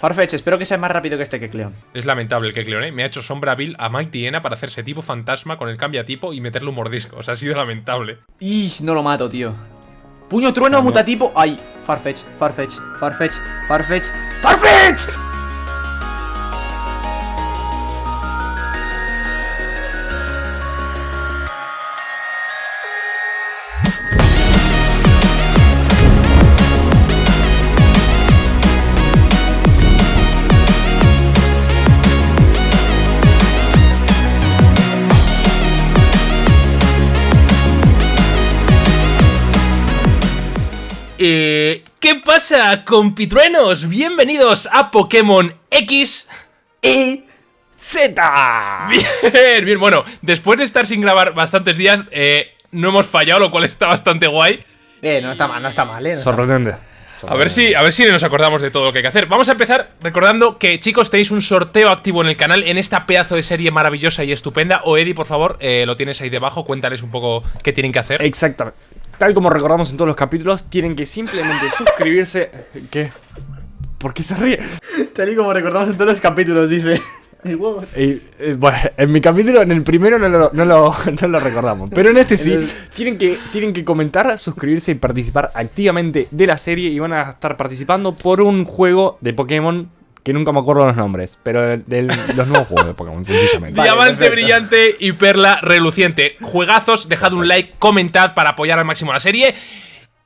Farfetch, espero que sea más rápido que este que Cleon. Es lamentable el que Cleon, ¿eh? Me ha hecho sombra Bill a Mike Tiena para hacerse tipo fantasma con el cambia tipo y meterle un mordisco. O sea, ha sido lamentable. Y no lo mato, tío. Puño trueno, mutatipo. Ay, Farfetch, Farfetch, Farfetch, Farfetch, Farfetch. Eh, ¿Qué pasa, compitruenos? Bienvenidos a Pokémon X y Z. Bien, bien, bueno, después de estar sin grabar bastantes días, eh, no hemos fallado, lo cual está bastante guay. Eh, no está mal, no está mal, eh. Sorprendente. A ver, si, a ver si nos acordamos de todo lo que hay que hacer. Vamos a empezar recordando que, chicos, tenéis un sorteo activo en el canal en esta pedazo de serie maravillosa y estupenda. O Eddie, por favor, eh, lo tienes ahí debajo. Cuéntales un poco qué tienen que hacer. Exactamente. Tal como recordamos en todos los capítulos, tienen que simplemente suscribirse. ¿Qué? ¿Por qué se ríe? Tal y como recordamos en todos los capítulos, dice. Y, eh, bueno, en mi capítulo, en el primero no lo, no lo, no lo recordamos. Pero en este sí, tienen que, tienen que comentar, suscribirse y participar activamente de la serie. Y van a estar participando por un juego de Pokémon que nunca me acuerdo los nombres, pero de, los nuevos juegos de Pokémon, sencillamente. Diamante brillante y perla reluciente. Juegazos, dejad un like, comentad para apoyar al máximo la serie.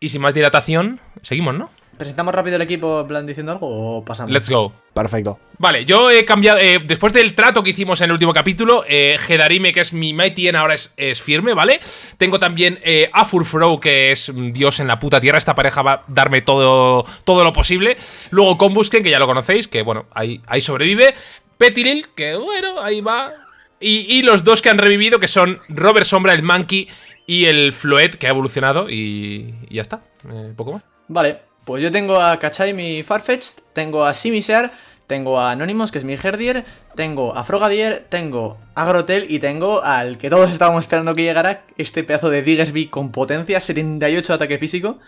Y sin más dilatación, seguimos, ¿no? ¿Presentamos rápido el equipo en plan diciendo algo o pasamos? Let's go. Perfecto. Vale, yo he cambiado. Eh, después del trato que hicimos en el último capítulo, eh, Gedarime, que es mi Mighty N, ahora es, firme, ¿vale? Tengo también eh, a Furfro, que es Dios en la puta tierra. Esta pareja va a darme todo, todo lo posible. Luego Combusken, que ya lo conocéis, que bueno, ahí, ahí sobrevive. Petilil, que bueno, ahí va. Y, los dos que han revivido, que son Robert Sombra, el Monkey, y el Floet, que ha evolucionado. Y, y ya está. Eh, poco más. Vale. Pues yo tengo a Kachai, mi Farfetch'd, tengo a Simisear, tengo a Anonymous, que es mi Herdier, tengo a Frogadier, tengo a Grotel y tengo al que todos estábamos esperando que llegara, este pedazo de Diggersby con potencia, 78 de ataque físico.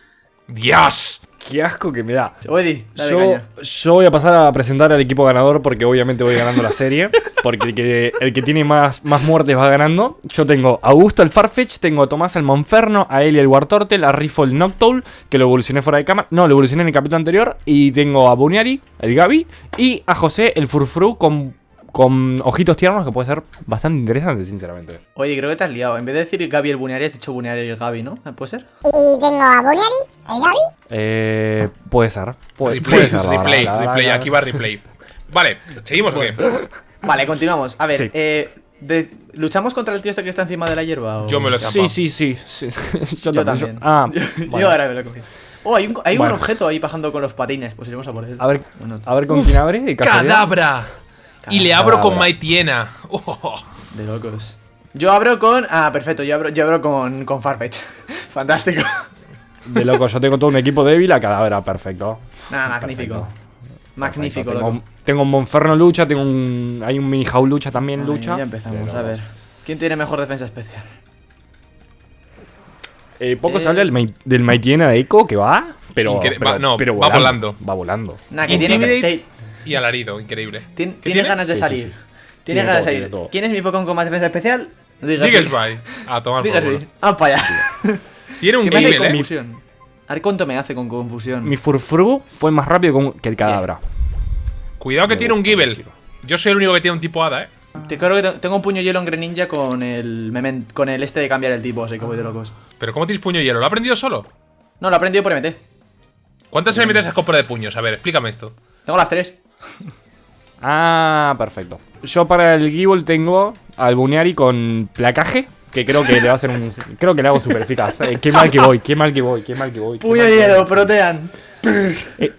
¡Dios! Qué asco que me da. Oedi, yo, yo voy a pasar a presentar al equipo ganador porque obviamente voy ganando la serie. Porque el que, el que tiene más, más muertes va ganando. Yo tengo a Augusto el Farfetch, tengo a Tomás el Monferno, a Eli el Wartortle, a Rifle el Noctowl, que lo evolucioné fuera de cama. No, lo evolucioné en el capítulo anterior. Y tengo a Buniari, el Gaby, y a José el Furfru con con ojitos tiernos que puede ser bastante interesante, sinceramente. Oye, creo que te has liado. En vez de decir Gaby el Buniari, has dicho Buniari el Gaby, ¿no? ¿Puede ser? Y tengo a Buniari, el Gaby. Eh, puede ser. Puede, replay, replay, replay. Aquí va replay. Vale, ¿seguimos o qué? Vale, continuamos. A ver, eh, ¿luchamos contra el tío este que está encima de la hierba? Yo me lo he Sí, sí, sí. Yo, también. ah, yo ahora me lo he cogido. Oh, hay un, hay un objeto ahí bajando con los patines. Pues iremos a por él. A ver, a ver con quién abre. ¡Cadabra! Y le abro con Maitiena. De locos. Yo abro con. Ah, perfecto, yo abro, yo abro con, con Farfetch. Fantástico. De locos, yo tengo todo un equipo débil a cadáver, perfecto. Nada, magnífico. Magnífico, tengo, tengo, un Monferno lucha, tengo un. Hay un mini lucha también lucha. Ya empezamos, a ver. ¿Quién tiene mejor defensa especial? Eh, poco se habla del, del Maitiena de Echo que va, pero, va, no, pero va volando. Va volando. Nah, que tiene, y alarido, increíble. tiene, ganas de salir. Tiene ganas de salir. ¿Quién es mi Pokémon con más defensa especial? Diggersby. A tomar por culo. Ah, para allá. Tiene un nivel, eh. Confusión. A ver cuánto me hace con confusión. Mi Furfru fue más rápido que el Cadabra. Cuidado que tiene un Gible. Yo soy el único que tiene un tipo hada, eh. Te creo que tengo un puño hielo en Greninja con el con el este de cambiar el tipo, así que voy de locos. ¿Pero cómo tienes puño hielo? ¿Lo ha aprendido solo? No, lo ha aprendido por MT. ¿Cuántas MT has comprado de puños? A ver, explícame esto. Tengo las tres. ah, perfecto. Yo para el Gible tengo al Buneari con placaje. Que creo que le va a hacer un. Creo que le hago super eficaz. Eh, qué mal que voy, qué mal que voy, qué mal que voy. Puño hielo, protean. Eh,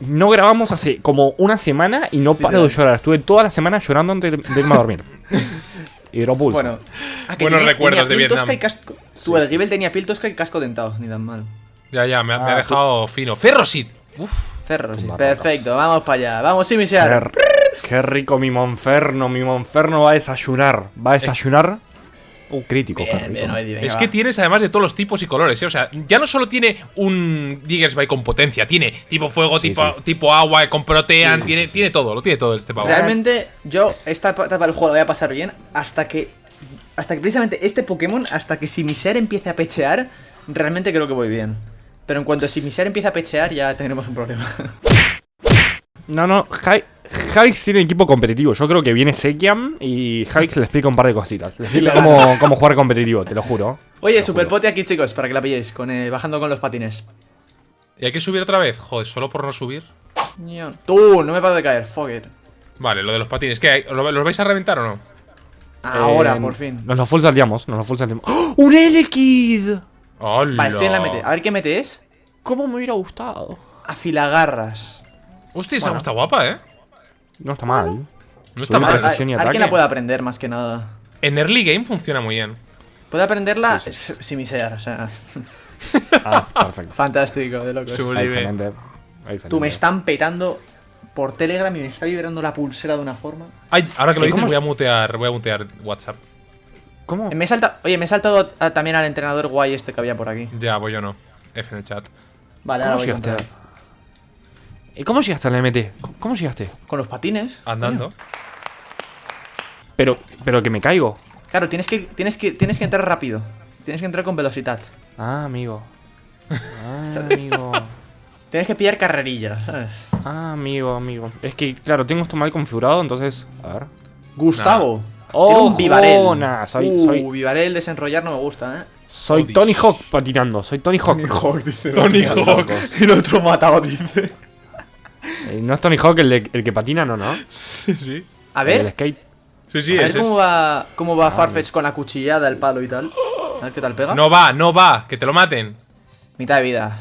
no grabamos hace como una semana y no paro de llorar. Estuve toda la semana llorando antes de irme a dormir. Hidropulso. Bueno, buenos recuerdos de Vietnam. Casco, tú, el Gible tenía Piltosca y casco dentado, ni tan mal. Ya, ya, me, ha ah, dejado fino. Ferrosid. Uf. Perfecto, vamos para allá. Vamos a iniciar. Qué, rico mi Monferno. Mi Monferno va a desayunar. Va a desayunar. Uh, crítico. qué Bien, rico. bien, Oedi, venga, Es va. que tienes además de todos los tipos y colores, ¿eh? O sea, ya no solo tiene un Diggersby con potencia, tiene tipo fuego, Sí, tipo, sí. tipo agua, con protean, tiene, tiene todo, lo tiene todo este pavo. Realmente, yo esta etapa del juego la voy a pasar bien hasta que. Hasta que precisamente este Pokémon, hasta que si mi ser empiece a pechear, realmente creo que voy bien. Pero en cuanto si mi ser empieza a pechear, ya tendremos un problema. No, no, Javi- tiene equipo competitivo. Yo creo que viene Sekiam y Javix le explica un par de cositas. Le explica cómo, cómo jugar competitivo, te lo juro. Oye, lo super juro. pote aquí, chicos, para que la pilléis, con, eh, bajando con los patines. ¿Y hay que subir otra vez? Joder, solo por no subir. Tú, no me paro de caer, fuck it. Vale, lo de los patines. ¿Qué? ¿Los vais a reventar o no? Ahora, Eh, por fin. Nos lo full salteamos, nos lo full salteamos. ¡Oh! ¡Un Elekid! ¡Hola! Vale, estoy en la mete. A ver qué mete es. ¿Cómo me hubiera gustado? Afilagarras. Hostia, esa Bueno. está guapa, ¿eh? No está mal. No está A mal. ver, a- ver quién ataque. la puede aprender, más que nada. En early game funciona muy bien. Puede aprenderla si mi ser, o sea. Ah, perfecto. Fantástico, de locos. Excelente. Excelente. Tú me están petando por Telegram y me está vibrando la pulsera de una forma. Ay, ahora que lo ¿Y dices voy a mutear, voy a mutear WhatsApp. ¿Cómo? Me he salta- Oye, me he saltado a- también al entrenador guay este que había por aquí. Ya, voy yo no. F en el chat. Vale, ¿Cómo ahora voy llegaste? ¿Y cómo llegaste al MT? ¿Cómo- ¿Cómo llegaste? con los patines. Andando. Pero, pero que me caigo. Claro, tienes que, tienes que, tienes que entrar rápido. Tienes que entrar con velocidad. Ah, amigo. Ah, amigo. Tienes que pillar carrerilla, ¿sabes? Ah, amigo, amigo. Es que, claro, tengo esto mal configurado, entonces. A ver. Gustavo. ¡Oh, Era un Vivarel. Soy, uh, soy, Vivarel desenrollar no me gusta, ¿eh? soy Odis. Tony Hawk patinando. Soy Tony Hawk. Hawk, dice. Tony Hawk. Y el otro matado, dice. Eh, no es Tony Hawk el, de- el que patina, no, ¿no? Sí, sí. A El ver, del skate. Sí, sí, a ver cómo va, cómo va Farfetch con la cuchillada, el palo y tal. A ver qué tal pega. No va, no va, que te lo maten. Mitad de vida.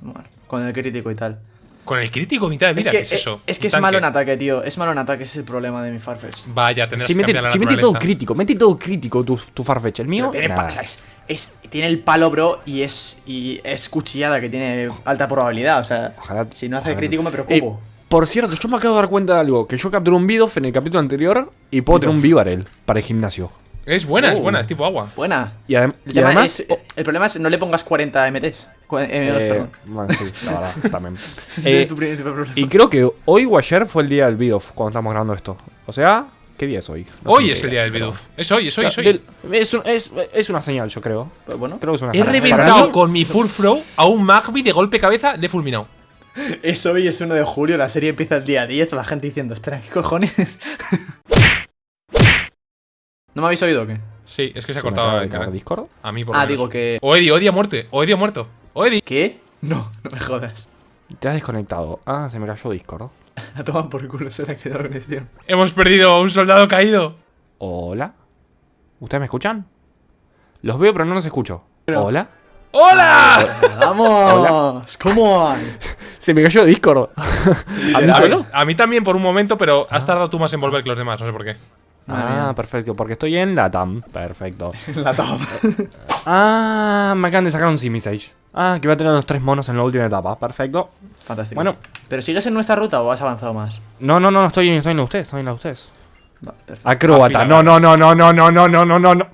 Bueno, con el crítico y tal. Con el crítico mitad de vida, es que, ¿qué es eso? Es, que es malo en ataque, tío. Es malo en ataque, ese es el problema de mi Farfetch. Vaya, tendrás Si que mete, cambiar la si mete todo naturaleza. crítico, mete todo crítico tu, tu Farfetch. El mío, tiene, nada. es, es- tiene el palo, bro, y es, y es cuchillada, que tiene alta probabilidad. O sea, Ojalá- si no hace ojalá crítico me Eh, preocupo. por cierto, yo me acabo de dar cuenta de algo. Que yo capturé un Bidoff en el capítulo anterior y puedo tener un Vivarel para el gimnasio. Es buena, es Uh. buena, es tipo agua. Buena. Y, adem- El, y tema además... es- el problema es no le pongas 40 MTs. Cu- MTs, eh, perdón. bueno, sí, la verdad, también. Ese Eh, es tu principal problema. y creo que hoy o ayer fue el día del Bidoff cuando estamos grabando esto. O sea, ¿qué día es hoy? No Hoy es el día del pero- Bidoof. Es hoy, es hoy, es hoy. Del- es, un- es- es una señal, yo creo. Bueno, Creo que es una He señal. Reventado con mi full throw a un Magby de golpe cabeza, le he fulminado. es hoy, es 1 de julio, la serie empieza el día 10, la gente diciendo, espera, ¿qué cojones? ¿No me habéis oído o qué? Sí, es que se ha ¿Se me cortado el canal. Discord? A mí por Ah, menos. digo que... Oedi, Oedi ha muerto. Oedi ha muerto. Oedi. ¿Qué? No, no me jodas. Te has desconectado. Ah, se me cayó Discord. La toman por culo, se le ha quedado conexión. Hemos perdido a un soldado caído. Hola. ¿Ustedes me escuchan? Los veo, pero no los escucho. Hola. ¡Hola! ¡Vamos! ¿Cómo hay? Se me cayó Discord. ¿A mí A solo? mí, a mí también por un momento, pero has tardado tú más en volver que los demás, no sé por qué. Ah, perfecto, porque estoy en la TAM. Perfecto. La top. Ah, me acaban de sacar un Simisage. Ah, que va a tener los tres monos en la última etapa. Perfecto. Fantástico. Bueno. ¿Pero sigues en nuestra ruta o has avanzado más? No, no, no, no estoy, estoy en la de ustedes, estoy en la de ustedes. Vale, perfecto. Acróbata. No, no, no, no, no, no, no, no, no, no, no.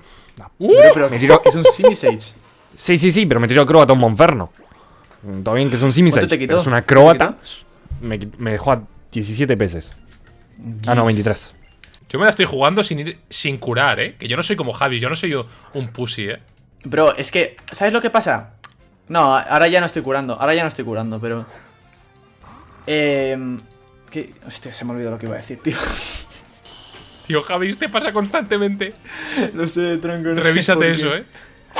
Pero me tiró- es- un Simisage. Sí, sí, sí, pero me tiró acróbata un Monferno. Todo bien que es un Simisage. ¿Cuánto te quitó? pero es una ¿Cuánto te acróbata. Me, me dejó a 17 peces. Ah, no, 23. Yo me la estoy jugando sin ir sin curar, ¿eh? Que yo no soy como Javi, yo no soy un pussy, ¿eh? Bro, es que, ¿sabes lo que pasa? No, ahora ya no estoy curando, ahora ya no estoy curando, pero... Eh... ¿qué? Hostia, se me olvidó lo que iba a decir, tío. Tío, Javi, te pasa constantemente. no sé, tronco, no Revísate eso. ¿eh?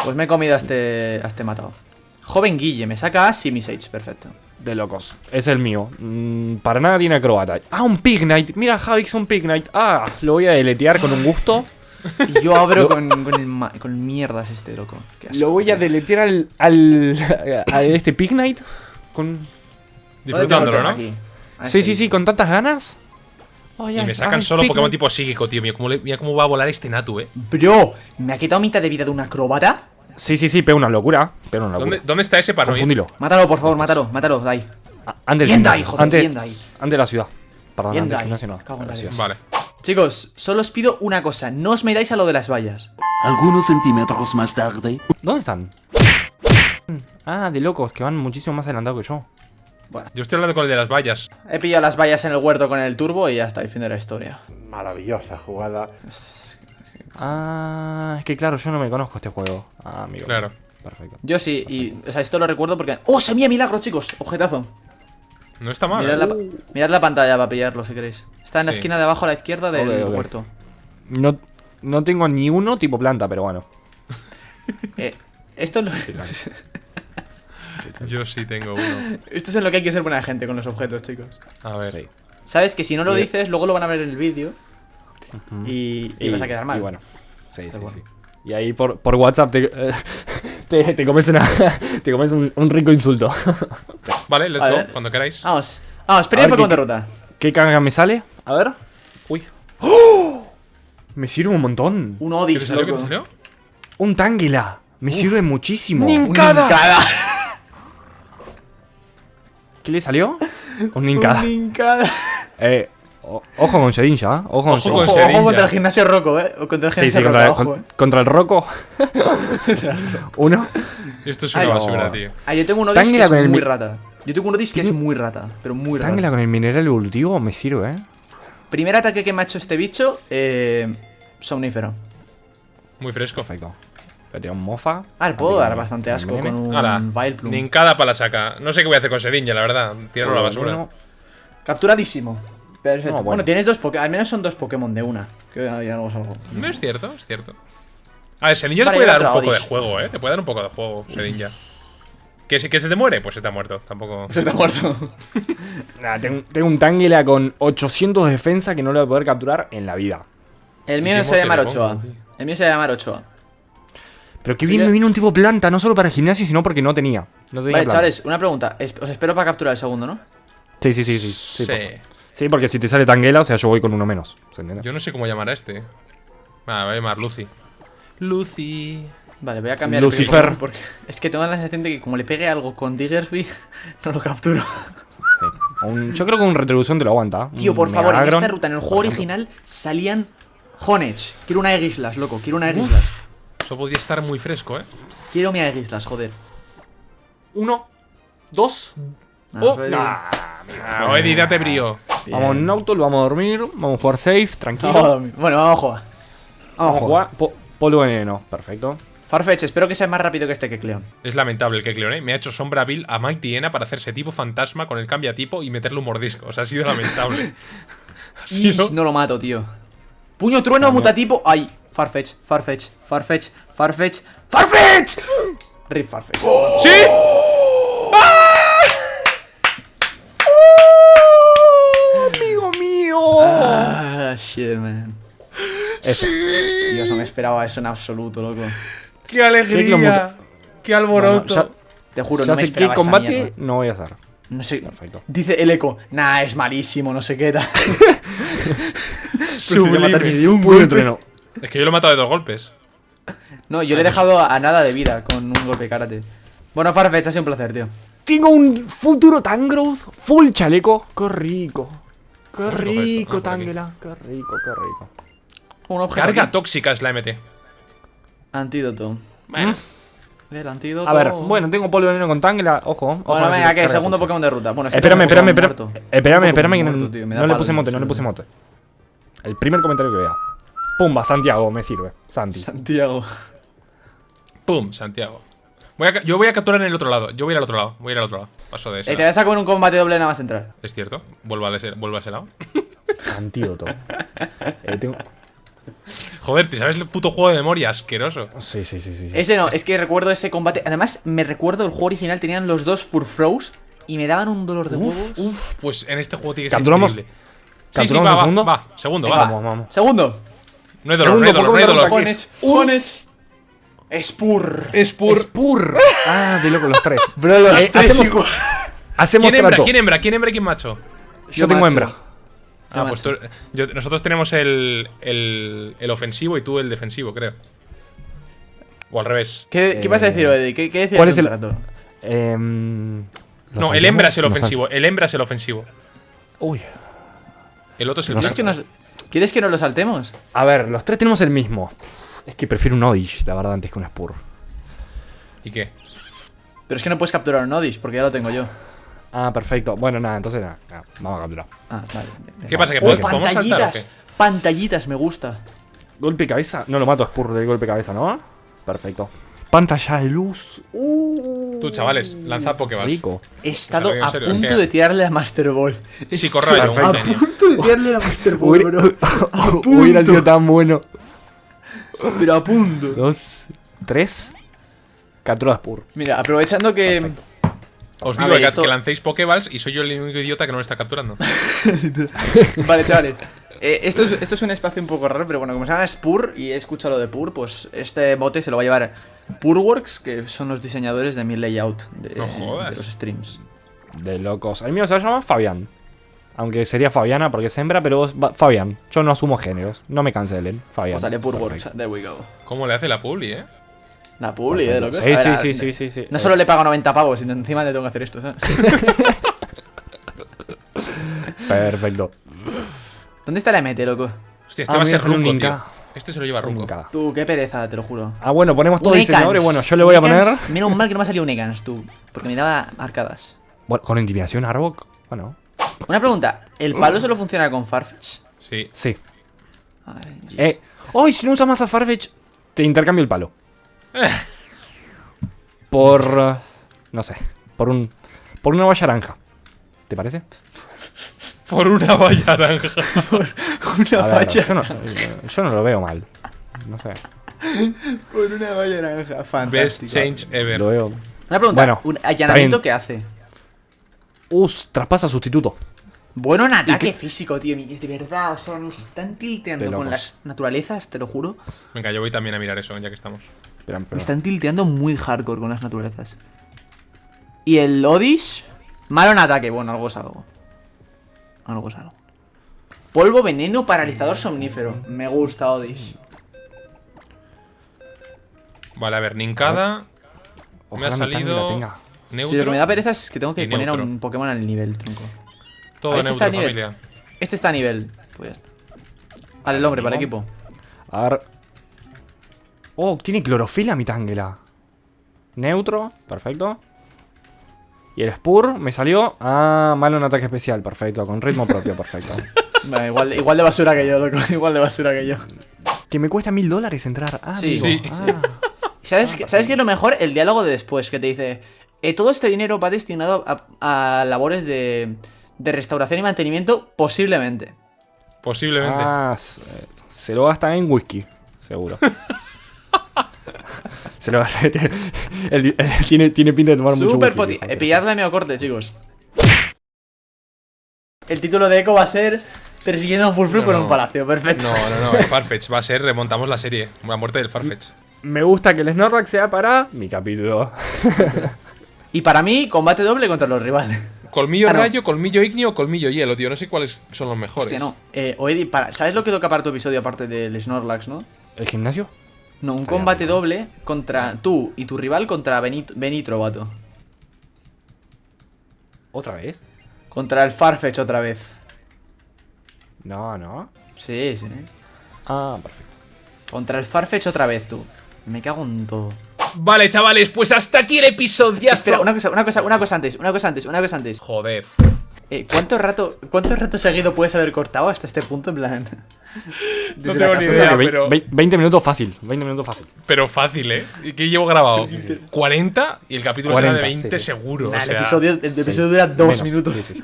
Pues me he comido a este, a este matado. Joven Guille, me saca a Simisage, perfecto. De locos. Es el mío. Mm, para nada tiene acróbata. Ah, un Pignite. Mira, Javix, un Pignite. Ah, lo voy a deletear con un gusto. Y yo abro con, con, el ma- con mierdas este, loco. Qué asco. Lo voy a deletear al, al, a este Pignite. Con... Disfrutándolo, ¿no? Sí, sí, sí, con tantas ganas. Y me sacan ay, solo. Pokémon tipo psíquico, tío. Mira cómo, le- mira cómo va a volar este Natu, ¿eh? Bro, ¿me ha quitado mitad de vida de una acróbata? Sí, sí, sí, pega una locura. Pega una locura. ¿Dónde, ¿Dónde está ese para? Confundilo. Mátalo, por favor, mátalo, mátalo, Dai. Antes gimnasio. Dai, joder, antes, bien, de la ciudad. Perdón, Bien, antes gimnasio no. De la ciudad. Vale. Chicos, solo os pido una cosa, no os metáis a lo de las vallas. Algunos centímetros más tarde. ¿Dónde están? Ah, de locos, que van muchísimo más adelantados que yo. Yo estoy hablando con el de las vallas. He pillado las vallas en el huerto con el turbo y ya está, fin de la historia. Maravillosa jugada. Ah, es que claro, yo no me conozco este juego. Ah, amigo. Claro. Perfecto. Yo sí, y o sea, esto lo recuerdo porque... ¡Oh, semilla milagro, chicos! Objetazo. No está mal. Mirad ¿eh? la, mirad la pantalla para pillarlo si queréis. Está en la esquina de abajo a la izquierda del huerto. No, no tengo ni uno tipo planta, pero bueno. Eh, esto, es lo- Yo sí tengo uno. esto es en lo que hay que ser buena gente con los objetos, chicos. A ver. Sí. Sabes que si no lo dices, luego lo van a ver en el vídeo y, y vas a quedar mal. Y bueno. Sí, sí, bueno. sí. Y ahí por, por WhatsApp te, te, te comes, una, te comes un, un rico insulto. Vale, let's A go. ver. Cuando queráis. Vamos, vamos, A primero ver, Pokémon ¿qué- de ruta. ¿Qué caga me sale? A ver. Uy. ¡Oh! Me sirve un montón. Un ¿Qué te Odis, salió? ¿Qué te salió? Un Tangela. Me sirve muchísimo. ¡Nincada! ¿Qué le salió? Un Nincada. Un Nincada. Eh, ojo con Sedinja, ¿eh? Ojo con Ojo Sedinja. con Ojo, Sedinja. ojo contra el gimnasio Roco, eh. O contra el Sí, gimnasio sí, Roco, contra, ojo, con- eh. contra el Rocco. Uno. Esto es Ay, una no. basura, tío. Ah, yo tengo un Odis que Tangela es con el muy rata. Yo tengo un Odis que es muy rata, pero muy rata. Tangela con el mineral evolutivo me sirve, ¿eh? Primer ataque que me ha hecho este bicho, eh. Somnífero. Muy fresco. Perfecto. Le tiro un mofa. Ah, le puedo dar bastante asco con un Ahora, Vileplume. Nincada para la saca. No sé qué voy a hacer con Sedinja, la verdad. Tirarlo a la basura. Uno. Capturadísimo. Perfecto. No, bueno. bueno. tienes dos Pokémon. Al menos son dos Pokémon de una. Que ya algo es algo. No es cierto, es cierto. A ver, Sedinja Vale, te puede dar un poco de juego, eh. Te puede dar un poco de juego, Sedinja. ¿Que se, ¿Que se te muere? Pues se te ha muerto. Tampoco. Se te ha muerto. Nah, tengo, tengo un Tangela con 800 de defensa que no lo voy a poder capturar en la vida. El ¿Y mío qué se va a llamar Ochoa. tío? El mío se va a llamar Ochoa. Pero que Sí bien me vino un tipo planta, no solo para el gimnasio, sino porque no tenía. No tenía Vale, planta. chavales, una pregunta. Os espero para capturar el segundo, ¿no? Sí, sí, sí, sí. Sí, Sí. Sí, porque si te sale Tangela, o sea, yo voy con uno menos. ¿Se entiende? Yo no sé cómo llamar a este. Ah, voy a llamar Lucy. Lucy. Vale, voy a cambiar Lucifer. el porque es que tengo la sensación de que como le pegue algo con Diggersby, no lo capturo. Sí. Un- yo creo que un retribución te lo aguanta. Tío, Un por favor, en esta ruta, en el juego original, salían Honech. Quiero una Aegislas, loco. Quiero una Aegislas. Eso podría estar muy fresco, eh. Quiero mi Aegislas, joder. Uno, dos. Ah, Oh, Ah, Eddie, date brío. Bien. Vamos en auto, vamos a dormir, vamos a jugar safe, tranquilo. Vamos a dormir. Bueno, vamos a jugar. Vamos a jugar. Po- polvo veneno, perfecto. Farfetch, espero que sea más rápido que este que Cleon. Es lamentable el que Cleone me ha hecho sombra Bill a Mike Tiena para hacerse tipo fantasma con el cambiatipo y meterle un mordisco. O sea, ha sido lamentable. ha sido... Ish, no lo mato, tío. Puño trueno, mutatipo. Ay, Farfetch, Farfetch, Farfetch, Farfetch, Farfetch. Rip Farfetch. ¡Sí! ¡Amigo mío! Ah, shit, man. Dios, no me esperaba eso en absoluto, loco. ¡Qué alegría! ¡Qué alboroto! Bueno, Te juro, ya no me sé qué esperaba esa combate mierda. no voy a hacer. No sé. Perfecto. Dice el eco, nah, es malísimo, no sé qué tal. Sublime. De un golpe. trueno. Es que yo lo he matado de dos golpes. No, yo le he dejado a, nada de vida con un golpe de karate. Bueno, Farfetch, ha sido un placer, tío. Tengo un futuro Tangrowth full chaleco. Qué rico. Qué rico, Ah. Tangela. Qué rico, qué rico. Un objeto. Carga aquí. tóxica es la MT. Antídoto. Bueno. El antídoto. A ver, bueno, tengo polvo veneno con Tangela. Ojo. ojo Bueno, venga, carga Segundo. Pokémon de ruta. Bueno, es que Espérame, espérame, espérame. Espérame, que muerto, tío, no le puse mote, no le puse mote. El primer comentario que vea. Pumba, Santiago, me sirve. Santi. Santiago. ¡Pum! Santiago. Voy a ca- yo voy a capturar en el otro lado. Yo voy a ir al otro lado. Voy a ir al otro lado. Paso de ese. Eh, te lado. vas a comer un combate doble nada más entrar. Es cierto. Vuelvo a ese, vuelvo a ese lado. Antídoto. Eh, tengo... Joder, ¿te sabes el puto juego de memoria? Asqueroso. Sí, sí, sí, sí. sí. Ese no, es que recuerdo ese combate. Además, me recuerdo el juego original, tenían los dos Furfrows y me daban un dolor de huevos. Uf, pues en este juego tiene que ser ¿Capturamos? increíble. Sí, sí, ¿Capturamos va, va, segundo? va. Segundo, Venga, va. Vamos, vamos. Segundo. No hay dolor, no hay dolor, no hay dolor. Spur. Spur. Spur. Ah, de loco, los tres. Bro, los Eh, tres hacemos- igual. Hacemos ¿Quién hembra? ¿Quién hembra? ¿Quién hembra y quién macho? Yo Yo tengo macho. hembra. Ah, Yo pues tú- yo- nosotros tenemos el, el, el ofensivo y tú el defensivo, creo. O al revés. ¿Qué, ¿Qué vas a decir, Eddie? ¿Qué, qué decías ¿Cuál es el- trato? Em, ¿los No, el hembra es el ofensivo. El hembra es el ofensivo. Uy. El otro es el ¿Quieres que, nos, ¿Quieres que nos lo saltemos? A ver, los tres tenemos el mismo. Es que prefiero un Odish, la verdad, antes que un Spur. ¿Y qué? Pero es que no puedes capturar un Odish porque ya lo tengo yo. Ah, perfecto. Bueno, nada, entonces nada. nada, vamos a capturar. Ah, vale. ¿Qué pasa? ¿Que Oh, podemos, podemos saltar o pantallitas. qué? Pantallitas, me gusta. Golpe cabeza. No lo mato a Spur de golpe cabeza, ¿no? Perfecto. Pantalla de luz. Uh, Tú, chavales, lanza Pokéballs. rico. He estado a serio, punto de tirarle a Master Ball. Sí, corre, a punto de tirarle a Master Ball, bro. hubiera sido tan bueno. Pero a punto. Dos, tres. Captura de Spur. Mira, aprovechando que. Os digo ver, que, esto- que lancéis Pokéballs y soy yo el único idiota que no me está capturando. Vale, chavales. Eh, esto, es, esto es un espacio un poco raro, pero bueno, como se llama Spur y he escuchado lo de Pur, pues este bote se lo va a llevar Purworks, que son los diseñadores de mi layout de, No jodas. de los streams. De locos. El mío se llama Fabián. Aunque sería Fabiana porque es hembra, pero vos- Fabián. Yo no asumo géneros. No me cancelen. Fabián. Pues sale Perfecto. there we go. ¿Cómo le hace la publi, eh? La publi, eh, de Perfecto. locos. Sí, A sí, ver, sí, sí, sí, sí. No Eh, solo le pago 90 pavos, sino encima le tengo que hacer esto, ¿sabes? Perfecto. ¿Dónde está la MT, loco? Hostia, este Ah, va a ser Runco, tío. Este se lo lleva Runco. Tú, qué pereza, te lo juro. Ah, bueno, ponemos todos Un diseñadores. Ekans. Bueno, yo le voy a poner. Menos mal que no me ha salido un Ekans, tú. Porque me daba arcadas. Bueno, con intimidación, Arbok. Bueno, Una pregunta: ¿el palo solo funciona con Farfetch? Sí. sí. Ay, Dios. Eh. ¡Ay! si no usas más a Farfetch, te intercambio el palo. Por. eh, No sé. Por un. Por una valla naranja. ¿Te parece? Por una valla naranja. Una A ver, facha. yo, no, yo no lo veo mal. No sé. Por una valla naranja. Best Fantástico. change ever. Lo veo. Una pregunta: Bueno, ¿un allanamiento qué hace? Us, traspasa sustituto. Bueno en ataque físico, tío. De verdad, o sea, me están tilteando con las naturalezas, te lo juro. Venga, yo voy también a mirar eso, ya que estamos. Espera, espera. Me están tilteando muy hardcore con las naturalezas. Y el Odish, malo en ataque. Bueno, algo es algo. Algo es algo. Polvo, veneno, paralizador, somnífero. Me gusta Odish. Vale, a ver, Ninkada. Me ha salido. Neutro. Si lo que me da pereza es que tengo que poner a un Pokémon al nivel, tronco. Todo Ah, este está neutro, a nivel. familia. Este está a nivel. Pues ya está. Vale, el hombre, para el equipo. A ver. Oh, tiene clorofila mi Tangela. Neutro, perfecto. Y el Spur me salió. Ah, malo en ataque especial, perfecto. Con ritmo propio, perfecto. Vale, igual, igual de basura que yo, loco. Igual de basura que yo. que me cuesta mil dólares entrar. Ah, Sí. Ah. ¿Sabes, qué- ¿Sabes qué es lo mejor? El diálogo de después, que te dice: eh, Todo este dinero va destinado a, a labores de, de restauración y mantenimiento, posiblemente. Posiblemente. Ah, se, lo gasta en whisky, seguro. se lo gasta. él- él tiene, tiene pinta de tomar mucho Super whisky. poti. dijo. Eh, pillarle a medio corte, chicos. El título de Echo va a ser Persiguiendo a un Furfru No, por no. un palacio. Perfecto. No, no, no. El Farfetch va a ser. Remontamos la serie. La muerte del Farfetch. Me gusta que el Snorlax sea para mi capítulo. Y para mí, combate doble contra los rivales. Colmillo Ah, no. rayo, colmillo ignio, colmillo hielo, tío. No sé cuáles son los mejores. Hostia, no. Eh, Oedi, para, ¿sabes lo que toca para tu episodio aparte del Snorlax, no? ¿El gimnasio? No, un combate doble contra tú y tu rival contra Benit Benitro, vato. ¿Otra vez? Contra el Farfetch otra vez. No, no. Sí, sí. Ah, perfecto. Contra el Farfetch otra vez, tú. Me cago en todo. Vale, chavales, pues hasta aquí el episodio. Espera, una cosa, una cosa, una cosa antes, una cosa antes, una cosa antes. Joder. Eh, ¿cuánto rato, cuánto rato seguido puedes haber cortado hasta este punto en plan? No tengo ni idea. Pero- vei- 20 minutos fácil. 20 minutos fácil. Pero fácil, ¿eh? ¿Y ¿Qué llevo grabado? 40 y el capítulo será de 40, 20 sí, sí. seguro. Nah, o el episodio, el Sí. episodio dura dos Menos. minutos. Sí, sí, sí.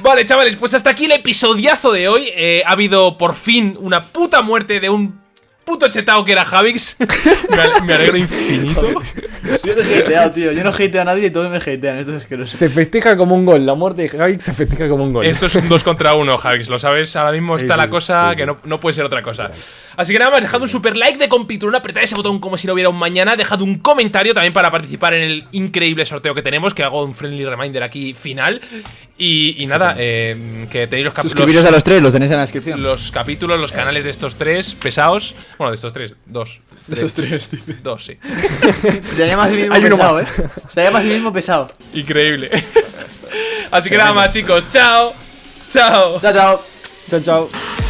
Vale, chavales, pues hasta aquí el episodiazo de hoy. Eh, ha habido por fin una puta muerte de un puto chetao que era Javix. me, ale- me alegro infinito. Yo no he hateado, tío. Yo no hateo a nadie y todos me hatean. Esto es asqueroso. Se festeja como un gol. La muerte de Javix se festeja como un gol. Esto es un 2 contra 1, Javix. Lo sabes, ahora mismo Sí, está la cosa sí, que no, no puede ser otra cosa. Así que nada más, dejad un super like de compitulón, apretad ese botón como si no hubiera un mañana, dejad un comentario también para participar en el increíble sorteo que tenemos, que hago un friendly reminder aquí final. Y, y nada, eh, que tenéis los capítulos. a los tres, los tenéis en la descripción. los capítulos, los canales de estos tres pesados. Bueno, de estos tres, dos. De esos tres, tío. Dos, sí. Se llama a sí mismo Hay uno pesado, más. ¿eh? Se llama a sí mismo pesado. Increíble. Así que nada más, chicos. Chao. Chao. Chao, chao. Chao, chao.